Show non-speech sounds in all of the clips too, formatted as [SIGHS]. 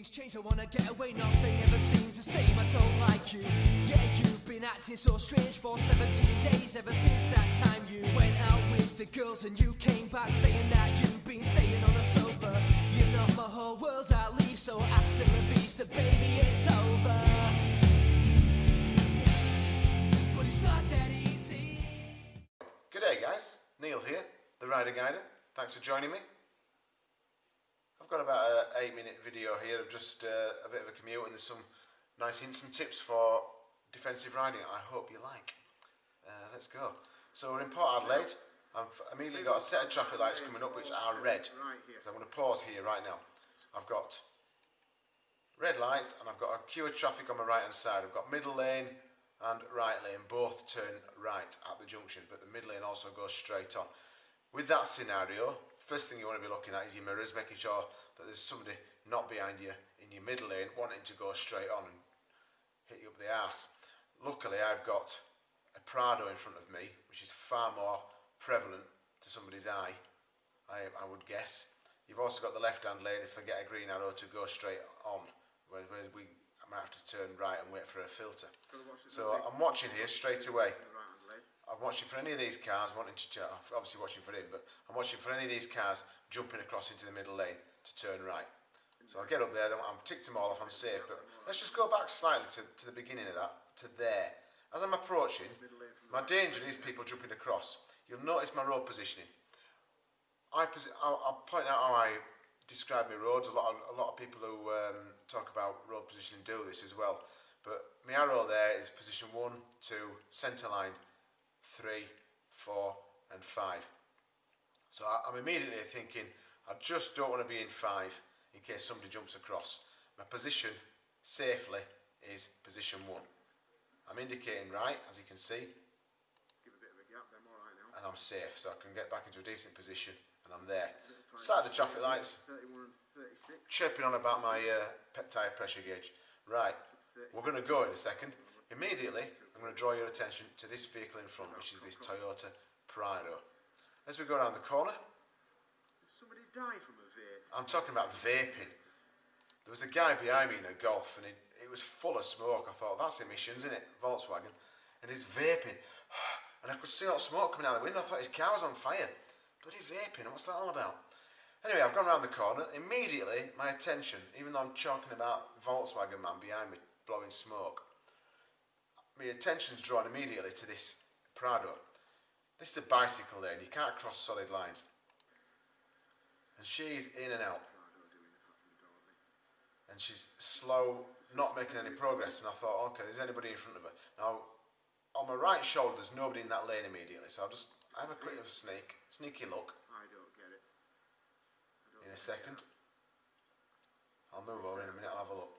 Everything's changed, I wanna get away, nothing ever seems the same. I don't like you. Yeah, you've been acting so strange for 17 days ever since that time you went out with the girls and you came back saying that you've been staying on a sofa. You're not my whole world, I leave, so hasta la vista, baby, it's over. But it's not that easy. G'day guys, Neil here, the Rider Guider. Thanks for joining me. I've got about an 8 minute video here of just uh, a bit of a commute and there's some nice hints and tips for defensive riding I hope you like. Uh, let's go. So we're in Port Adelaide. I've immediately got a set of traffic lights coming up which are red. So I'm going to pause here right now. I've got red lights and I've got a queue of traffic on my right hand side. I've got middle lane and right lane both turn right at the junction but the middle lane also goes straight on. With that scenario, first thing you want to be looking at is your mirrors, making sure that there's somebody not behind you in your middle lane wanting to go straight on and hit you up the ass. Luckily I've got a Prado in front of me which is far more prevalent to somebody's eye, I, I would guess. You've also got the left hand lane if I get a green arrow to go straight on, whereas we I might have to turn right and wait for a filter. So I'm watching here straight away. I'm watching for any of these cars wanting to obviously watching for him, but I'm watching for any of these cars jumping across into the middle lane to turn right. So I'll get up there, I'm ticked them all off, I'm safe, but let's just go back slightly to, to the beginning of that, to there. As I'm approaching, my danger is people jumping across. You'll notice my road positioning. I posi I'll, I'll point out how I describe my roads. A lot of, a lot of people who um, talk about road positioning do this as well. But my arrow there is position one, two, centre line, three, four, and five. So I'm immediately thinking, I just don't want to be in five in case somebody jumps across. My position safely is position one. I'm indicating right, as you can see, Give a bit of a gap, then all right now. and I'm safe, so I can get back into a decent position, and I'm there. Side of the traffic lights, 31 and 36. chirping on about my uh, tyre pressure gauge. Right, we're going to go in a second. Immediately, I'm going to draw your attention to this vehicle in front, which is this Toyota Prado. As we go around the corner, somebody die from a vape? I'm talking about vaping. There was a guy behind me in a Golf, and it, it was full of smoke. I thought, that's emissions, isn't it? Volkswagen. And he's vaping. [SIGHS] And I could see all the smoke coming out of the window. I thought his car was on fire. Bloody vaping, what's that all about? Anyway, I've gone around the corner. Immediately, my attention, even though I'm talking about Volkswagen man behind me blowing smoke, my attention's drawn immediately to this Prado. This is a bicycle lane. You can't cross solid lines. And she's in and out. And she's slow, not making any progress. And I thought, okay, there's anybody in front of her. Now, on my right shoulder, there's nobody in that lane immediately. So I'll just I have a quick of a sneak, sneaky look I don't get it. Don't in a second. I'll move over in a minute, I'll have a look.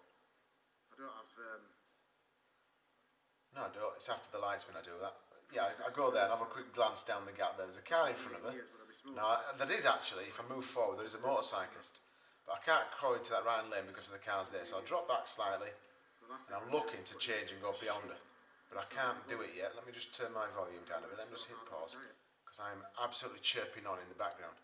I don't have. Um, No, I don't. It's after the lights when I do that. Yeah, I, I go there and have a quick glance down the gap there. There's a car in front of smooth. Now, I- there is actually, if I move forward, there is a motorcyclist. But I can't cross into that right lane because of the cars there. So I'll drop back slightly and I'm looking to change and go beyond her. But I can't do it yet. Let me just turn my volume down a bit. Let me just hit pause because I'm absolutely chirping on in the background.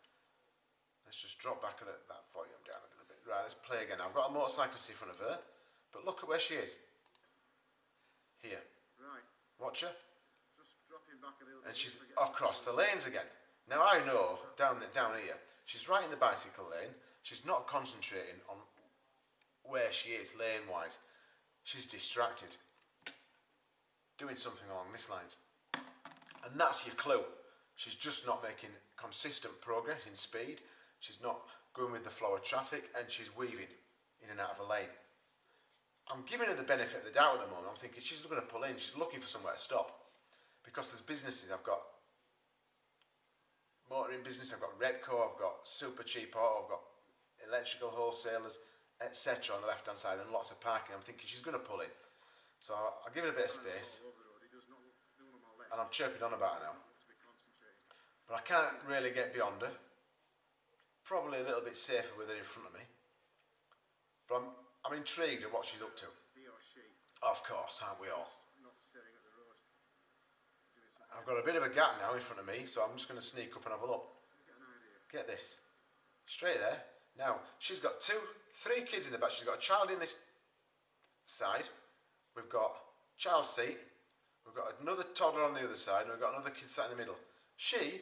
Let's just drop back at that volume down a little bit. Right, let's play again. I've got a motorcyclist in front of her, but look at where she is. Here. Watch her. Just dropping back a little bit. and she's if I get- across the lanes again. Now I know down the, down here, she's right in the bicycle lane. She's not concentrating on where she is lane wise. She's distracted, doing something along this lines, and that's your clue. She's just not making consistent progress in speed. She's not going with the flow of traffic, and she's weaving in and out of a lane. I'm giving her the benefit of the doubt at the moment. I'm thinking she's going to pull in. She's looking for somewhere to stop because there's businesses I've got motoring business, I've got Repco, I've got Super Cheap Auto, I've got electrical wholesalers, etc. on the left hand side and lots of parking. I'm thinking she's going to pull in. So I'll, I'll give it a bit of space and I'm chirping on about her now. But I can't really get beyond her. Probably a little bit safer with her in front of me. But I'm, I'm intrigued at what she's up to. He or she Of course, aren't we all? not staring at the road. Doing something. I've got a bit of a gap now in front of me, so I'm just going to sneak up and have a look. Get an idea. Get this. Straight there. Now, she's got two, three kids in the back. She's got a child in this side. We've got child seat. We've got another toddler on the other side, and we've got another kid sat in the middle. She,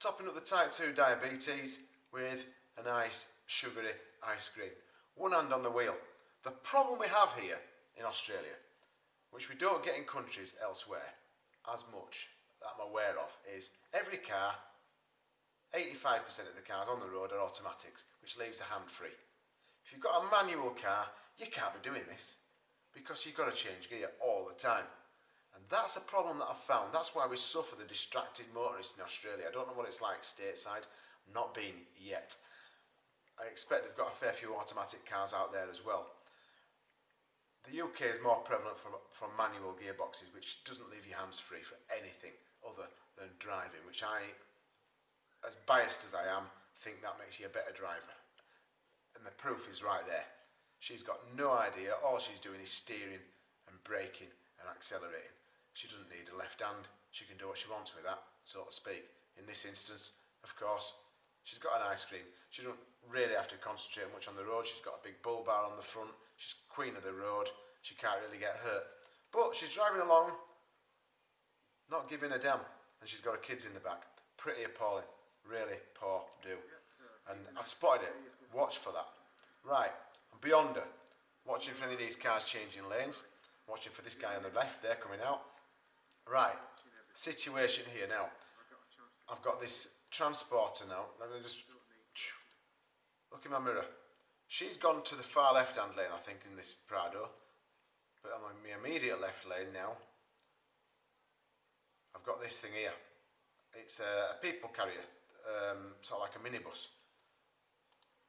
topping up the type 2 diabetes with a nice sugary ice cream. One hand on the wheel. The problem we have here in Australia, which we don't get in countries elsewhere as much that I'm aware of, is every car, 85% of the cars on the road are automatics, which leaves a hand free. If you've got a manual car, you can't be doing this because you've got to change gear all the time. And that's a problem that I've found. That's why we suffer the distracted motorists in Australia. I don't know what it's like stateside, not been yet. I expect they've got a fair few automatic cars out there as well. The UK is more prevalent from, from manual gearboxes, which doesn't leave your hands free for anything other than driving, which I, as biased as I am, think that makes you a better driver. And the proof is right there. She's got no idea. All she's doing is steering and braking and accelerating. She doesn't need a left hand. She can do what she wants with that, so to speak. In this instance, of course, she's got an ice cream. She doesn't really have to concentrate much on the road. She's got a big bull bar on the front. She's queen of the road. She can't really get hurt. But she's driving along, not giving a damn. And she's got her kids in the back. Pretty appalling. Really poor do. And I spotted it. Watch for that. Right. Beyond her. Watching for any of these cars changing lanes. Watching for this guy on the left there coming out. Right. Situation here now. I've got this transporter now. Let me just look in my mirror. She's gone to the far left hand lane, I think, in this Prado. But I'm in my immediate left lane now. I've got this thing here. It's a people carrier, um, sort of like a minibus.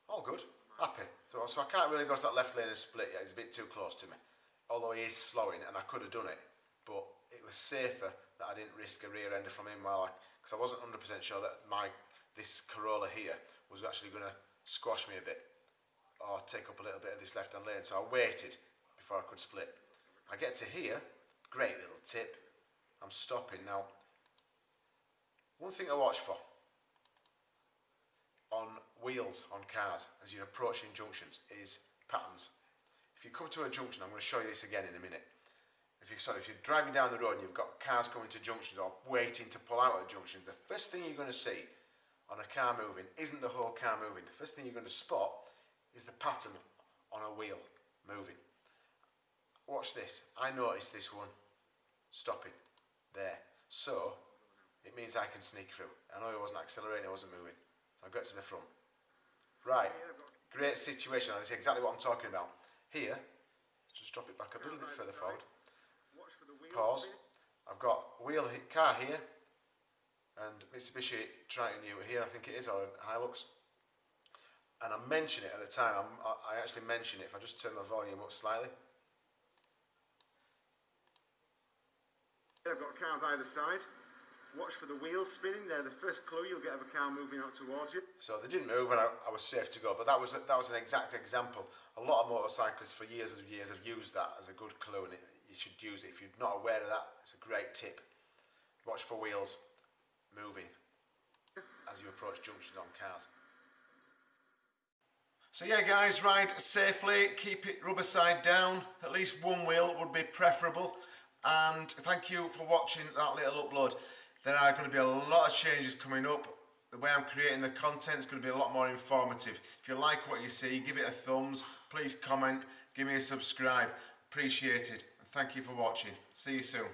All good, happy. So, so I can't really go to that left lane and split yet. It's a bit too close to me. Although he is slowing, and I could have done it, but it was safer that I didn't risk a rear ender from him while I, because I wasn't 100% sure that my this Corolla here was actually going to squash me a bit or take up a little bit of this left hand lane. So I waited before I could split. I get to here, great little tip. I'm stopping now. One thing to watch for on wheels on cars as you're approaching junctions is patterns. If you come to a junction, I'm going to show you this again in a minute. If you sorry, if you're driving down the road and you've got cars coming to junctions or waiting to pull out at junctions, the first thing you're going to see on a car moving isn't the whole car moving. The first thing you're going to spot is the pattern on a wheel moving. Watch this. I noticed this one stopping there. So it means I can sneak through. I know it wasn't accelerating, it wasn't moving. So I got to the front. Right. Great situation. That's exactly what I'm talking about. Here, just drop it back a little bit further forward. Watch for the wheels. Pause. I've got wheel car here and Mitsubishi Triton ute here, I think it is, or Hilux. And I mention it at the time, I'm, I actually mention it if I just turn my volume up slightly. I've got cars either side. Watch for the wheels spinning. They're the first clue you'll get of a car moving out towards you. So they didn't move and I, I was safe to go. But that was, that was an exact example. A lot of motorcyclists for years and years have used that as a good clue and it, you should use it. If you're not aware of that, it's a great tip. Watch for wheels moving as you approach junctions on cars. So yeah guys, ride safely, keep it rubber side down, at least one wheel would be preferable and thank you for watching that little upload. There are going to be a lot of changes coming up. The way I'm creating the content is going to be a lot more informative. If you like what you see, give it a thumbs, please comment, give me a subscribe, appreciate it and thank you for watching. See you soon.